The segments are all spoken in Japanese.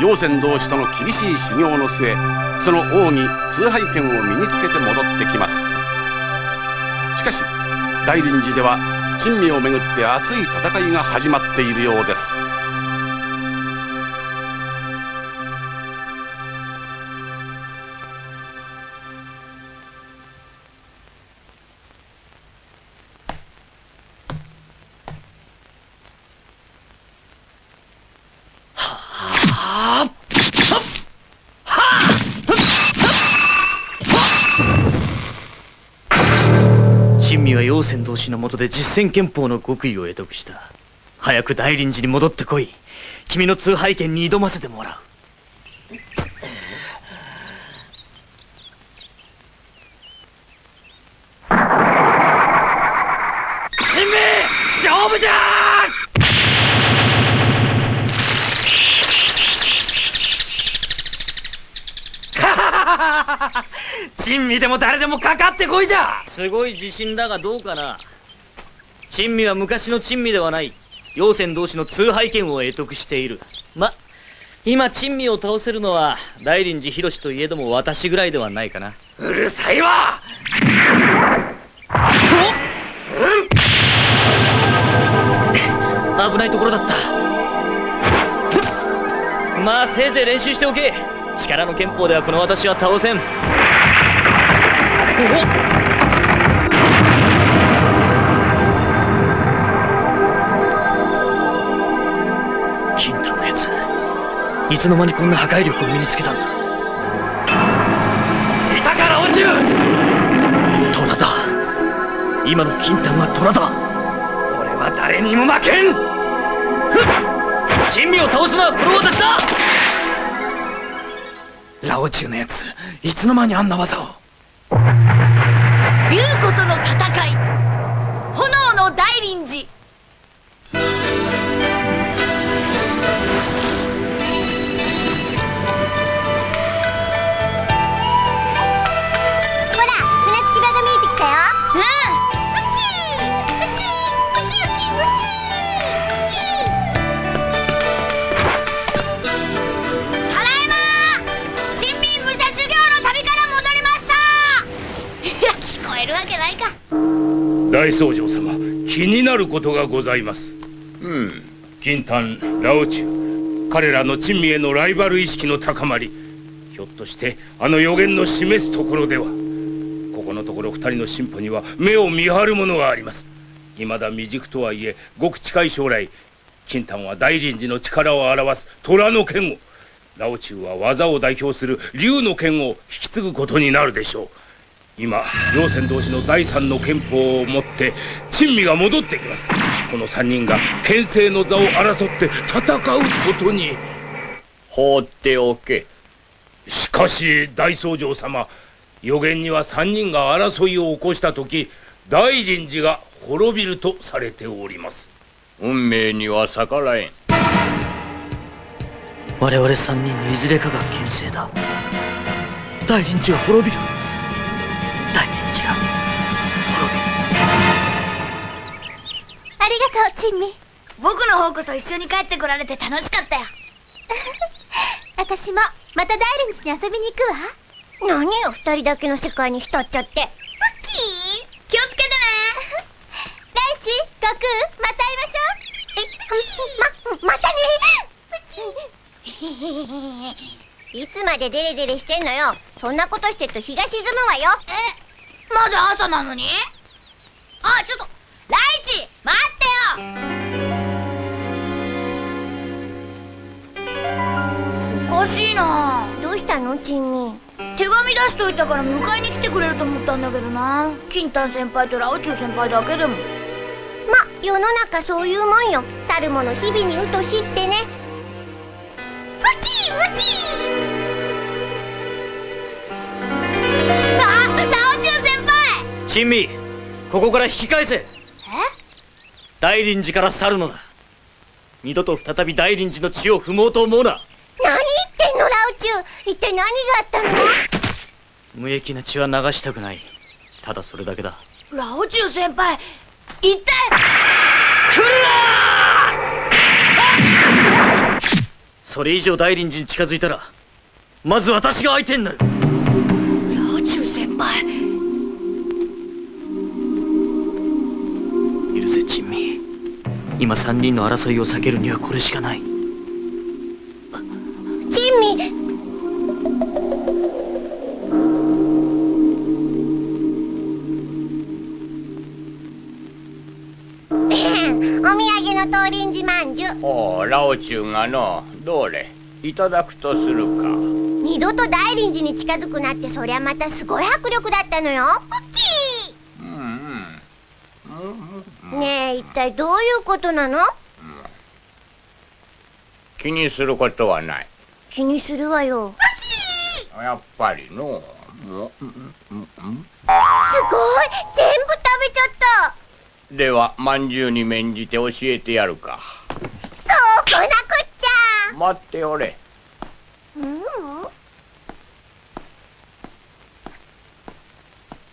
陽泉同士との厳しい修行の末その王に崇拝権を身につけて戻ってきます。しかし大臨時では珍味をめぐって熱い戦いが始まっているようです。陽泉同士のもとで実践憲法の極意を得得した。早く大臨時に戻ってこい。君の通拝権に挑ませてもらう。神明勝負じゃ 珍味でも誰でもかかってこいじゃ！すごい自信だがどうかな？珍味は昔の珍味ではない。陽泉同士の通拝権を得得している。ま今珍味を倒せるのは大臨寺博といえども私ぐらいではないかな。うるさいわ！危ないところだった。まあせいぜい練習しておけ力の憲法ではこの私は倒せん。金太のやついつの間にこんな破壊力を身につけたんだ。いたから落ちる。虎だ。今の金太は虎だ。俺は誰にも負けん。珍味を倒すのはこの私だラオチュのやつ。いつの間にあんな技を。竜子との戦い。炎の大臨時。大僧正様気になることがございます。うん。金丹ラオチュウ彼らの珍味へのライバル意識の高まりひょっとしてあの予言の示すところではここのところ二人の進歩には目を見張るものがあります。未だ未熟とはいえごく近い将来金丹は大臨時の力を表す虎の剣をラオチュウは技を代表する竜の剣を引き継ぐことになるでしょう今両船同士の第三の憲法をもって珍味が戻ってきます。この三人が牽制の座を争って戦うことに。放っておけ。しかし大僧正様予言には三人が争いを起こした時大臨寺が滅びるとされております。運命には逆らえん。我々三人のいずれかが牽制だ。大臨地が滅びる大臨地が滅ありがとう珍味僕の方こそ一緒に帰ってこられて楽しかったよ。私もまた大連寺に遊びに行くわ。何よ二人だけの世界に浸っちゃって。ウッキー。気をつけてね。ライチ悟空また会いましょう。えままたね。いつまでデレデレしてんのよ。そんなことしてると日が沈むわよ。えまだ朝なのに？あちょっとライチ待ってよ！おかしいな。どうしたの？珍味手紙出しといたから迎えに来てくれると思ったんだけどな。金丹先輩とラオチュウ先輩だけでも。ま世の中そういうもんよ。去る者日々にうとしってね。ウキウキ珍味ここから引き返せ。え？大臨寺から去るのだ。二度と再び大臨寺の地を踏もうと思うな。何言ってんの？ラウチュウ一体何があったの？無益な血は流したくない。ただそれだけだ。ラオチュウ先輩一体。それ以上大臨寺に近づいたらまず私が相手になる許せ珍味今3人の争いを避けるにはこれしかない。珍味 お土産の東林寺まんじゅ。うおうラオチュウがのどれ？いただくとするか。二度と大林寺に近づくなってそりゃまたすごい迫力だったのよ。ポッキうんうん。うんーねえ一体どういうことなの？気にすることはない。気にするわよ。やっぱりの。すごい！全部食べちゃった。ではまんじゅうに免じて教えてやるか。そうこなくっちゃ待っておれ。うん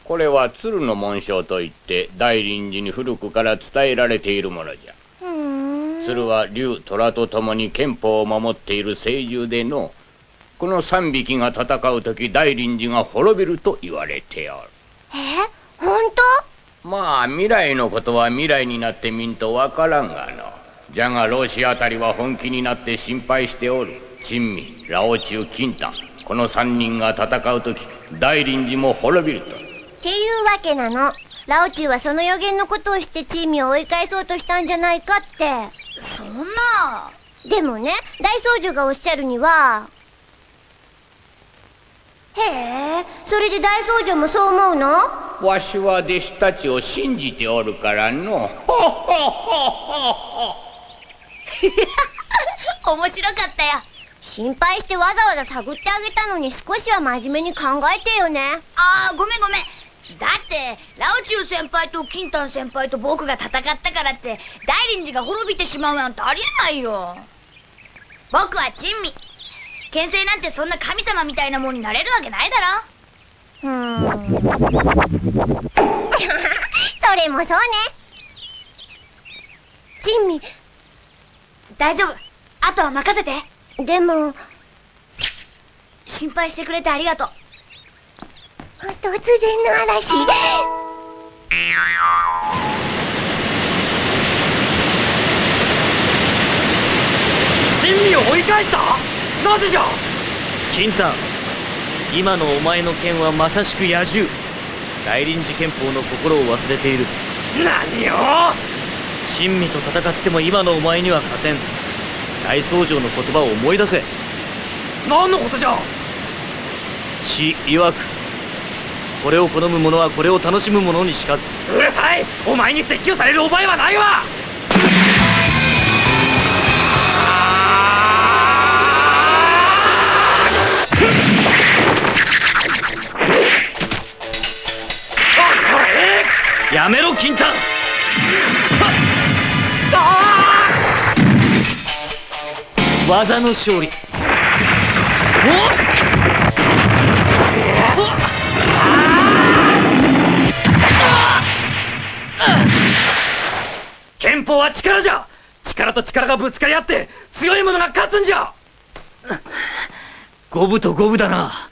これは鶴の紋章といって大臨寺に古くから伝えられているものじゃ。鶴は竜虎と共に憲法を守っている聖獣でのこの3匹が戦う時大臨寺が滅びると言われておる。え？本まあ未来のことは未来になってみんとわからんがの。じゃが老子あたりは本気になって心配しておる珍味ラオチュウ金丹この3人が戦う時大臨寺も滅びるとわけなの。ラオチュウはその予言のことをしてチーミを追い返そうとしたんじゃないかって。そんなでもね大僧侶がおっしゃるにはへえそれで大僧侶もそう思うの？わしは弟子たちを信じておるからの。面白かったよ。心配してわざわざ探ってあげたのに少しは真面目に考えてよね。ああごめんごめんだってラオチュウ先輩とキンタン先輩と僕が戦ったからって大臨寺が滅びてしまうなんてありえないよ。僕は珍味。牽制なんてそんな神様みたいなもんになれるわけないだろ。うーん。それもそうね。珍味。大丈夫。あとは任せて。でも。心配してくれてありがとう突然の嵐珍味を追い返した？なぜじゃ？金丹今のお前の剣はまさしく野獣。大臨寺憲法の心を忘れている。何を？珍味と戦っても今のお前には勝てん。大僧正の言葉を思い出せ。何のことじゃ？死曰くこれを好む者はこれを楽しむ者にしかず。うるさい!お前に説教される覚えはないわ!やめろ金丹技の勝利おっ憲法は力じゃ。力と力がぶつかり合って強い者が勝つんじゃ。五分と五分だな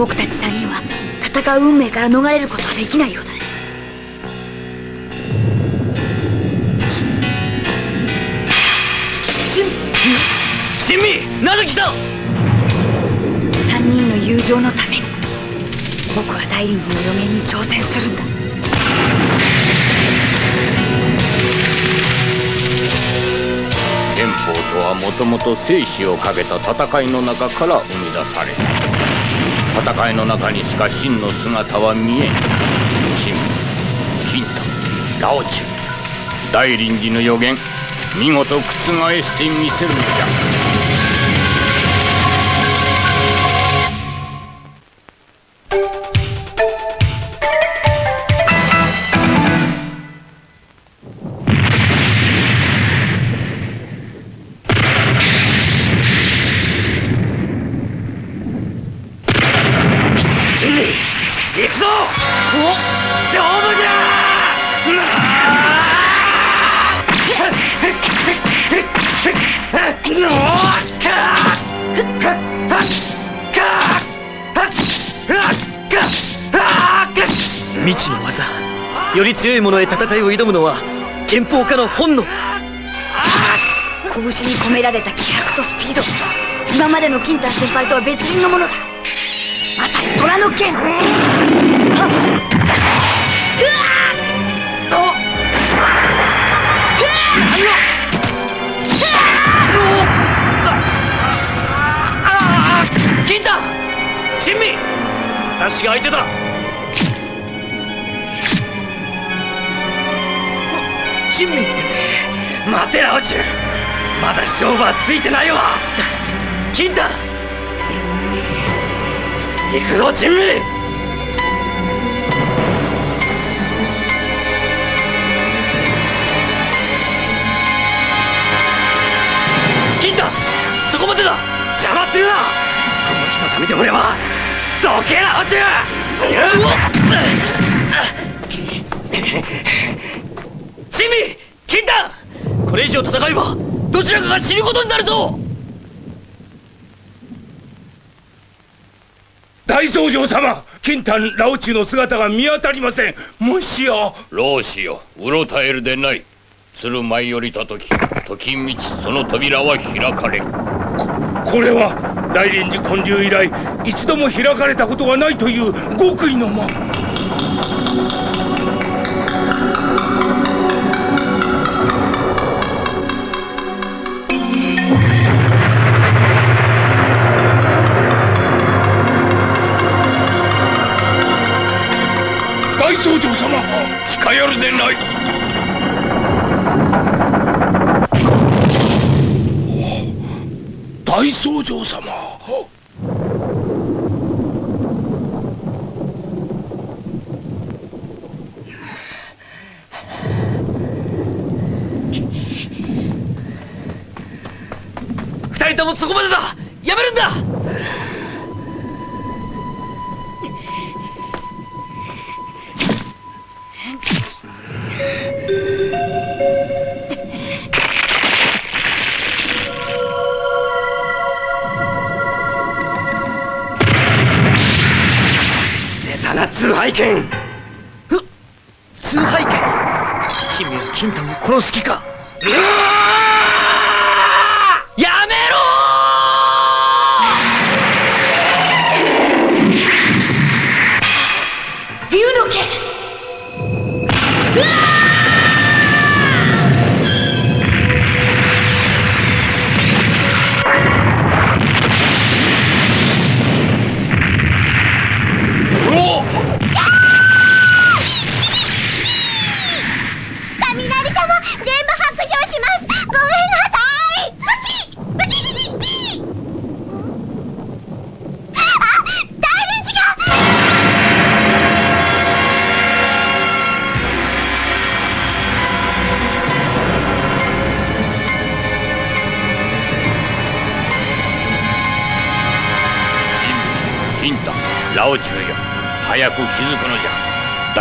僕たち3人は戦う運命から逃れることはできないようだね。珍味なぜ来た3人の友情のために僕は大臨寺の予言に挑戦するんだ憲法とはもともと生死をかけた戦いの中から生み出された戦いの中にしか真の姿は見えん。陳金太。ラオチュ。大臨時の予言。見事覆してみせるのじゃ。未知の技。より強い者へ戦いを挑むのは憲法家の本能。拳に込められた気迫とスピード。今までの金丹先輩とは別人のものだ。まさに虎の剣。金丹珍味私が相手だ珍味待てラオチュまだ勝負はついてないわ。金丹行くぞ珍味。そこまでだ。邪魔するな。この日のためで俺は。どけラオチュ珍味金丹これ以上戦えばどちらかが死ぬことになるぞ。大僧正様金丹ラオチュの姿が見当たりません。もしや。老子ようろたえるでない。鶴舞よりた時時道その扉は開かれる。これは大臨時建立以来一度も開かれたことがないという極意の間僧長様近寄るでない。大僧正様。たな通拝剣崇拝剣珍味は金丹を殺す気か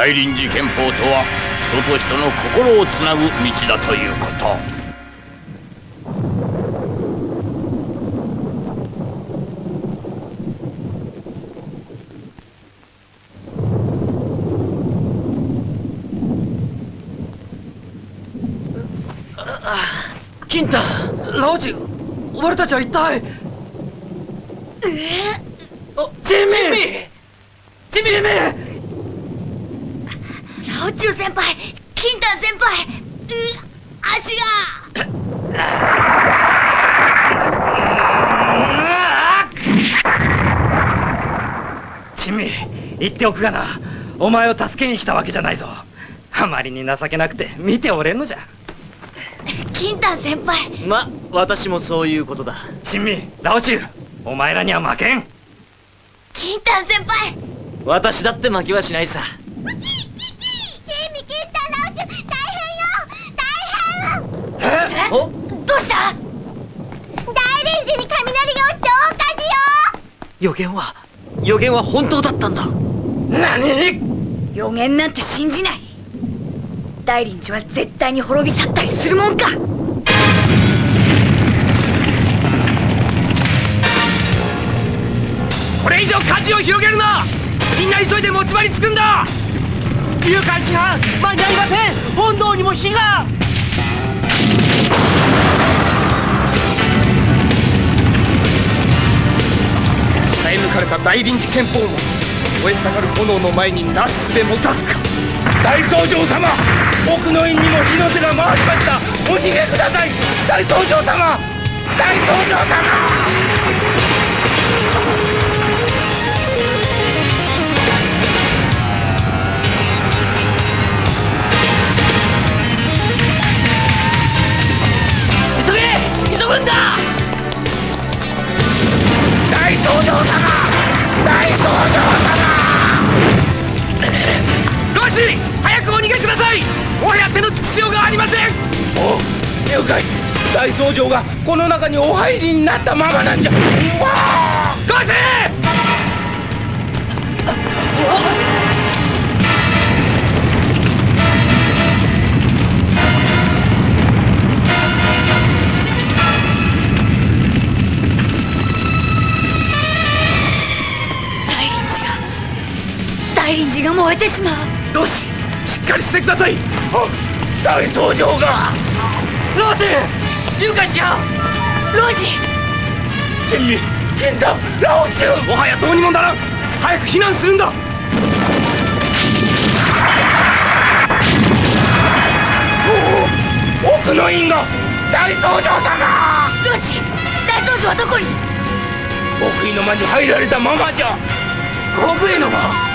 大臨時憲法とは人と人の心をつなぐ道だということ。金丹ラオチ俺たちは一体？あ珍味珍味珍味ラオチュウ先輩金丹先輩う足が。珍味言っておくがな。お前を助けに来たわけじゃないぞ。あまりに情けなくて見ておれんのじゃ。金丹先輩。ま私もそういうことだ。珍味ラオチュウお前らには負けん。金丹先輩。私だって負けはしないさ。チーミキンタラオチュ大変よ大変どうした？大連寺に雷が落ちて大火事よ！予言は予言は本当だったんだ。何？予言なんて信じない。大臨寺は絶対に滅び去ったりするもんか。これ以上火事を広げるな！みんな急いで持ち場に着くんだ！誘拐師範間に合いません。本堂にも火がえ抜か？れた大臨時憲法も燃え盛る炎の前になすすべ持たすか？大僧正様奥の院にも火の手が回りましたお逃げください大僧正様大僧正様急げ急ぐんだ大僧正様大僧正ローシー早くお逃げください。もはや手のつきしようがありません。様お了解。大僧正がこの中にお入りになったままなんじゃ。ローシ燃えてしまう。ローシーしっかりしてください。ー大僧正が。ローシー誘拐しやロジ珍味金太ラオチュウもはやどうにもならん。早く避難するんだ。お奥の院が大僧正様。ロジ大僧正はどこに？奥井の間に入られたままじゃ。国への間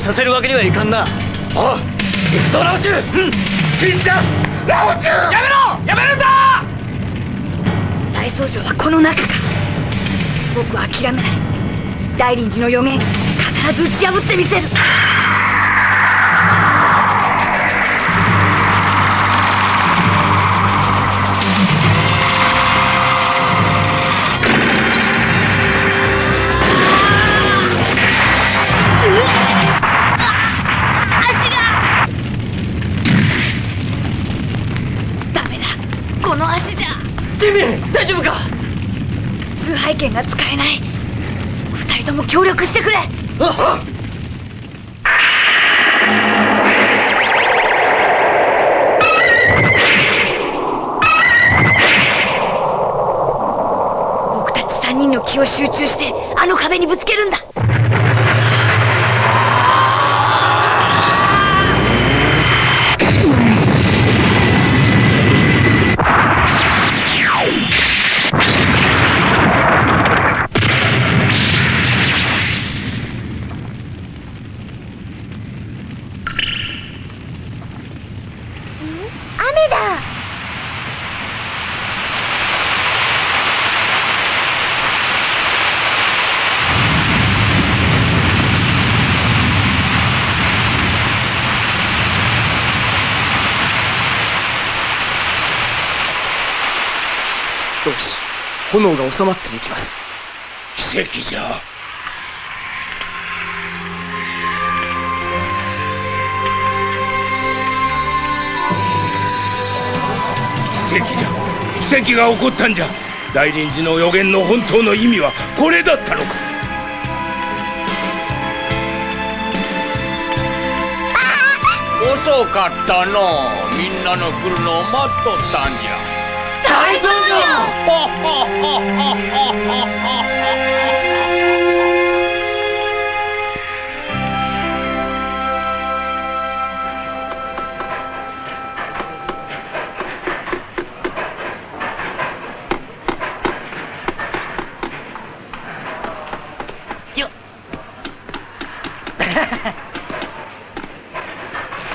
させるわけにはいかんな。あ行くぞラオチュウ金太ラオチュウやめろ！やめるんだ！大僧正はこの中か。僕は諦めない。大臨寺の予言必ず打ち破ってみせる協力してくれ。あ僕たち三人の気を集中してあの壁にぶつけるんだ雨だよし炎が収まっていきます。奇跡じゃ。奇跡じゃ。奇跡が起こったんじゃ。大臨寺の予言の本当の意味はこれだったのか。遅かったのう。みんなの来るのを待っとったんじゃ大僧正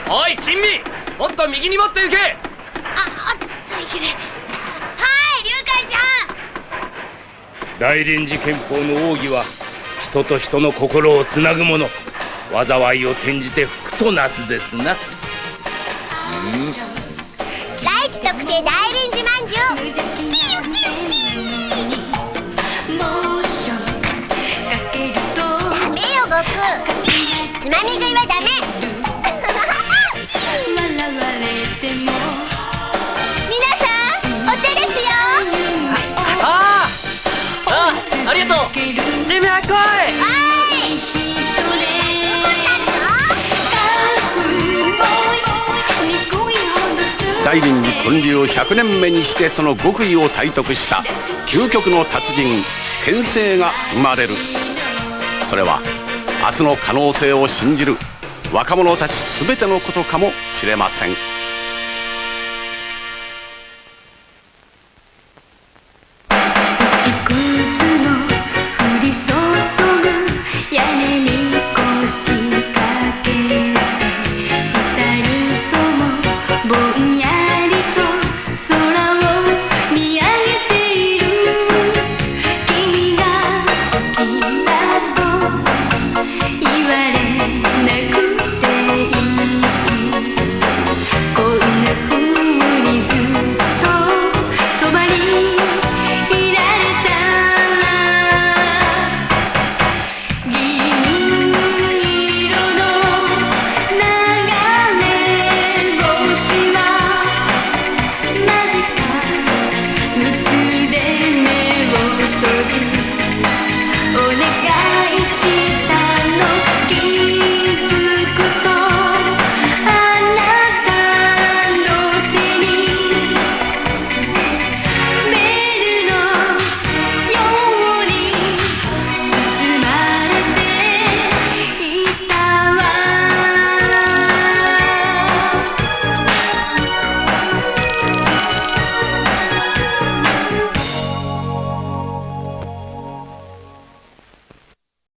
おい珍味。もっと右にもっと行けあ大臨時憲法の奥義は人と人の心をつなぐもの。災いを転じて福となすですな第一特製大ミー来いはい大臨時建立100年目にしてその極意を体得した究極の達人剣聖が生まれる。それは明日の可能性を信じる若者たち全てのことかもしれません。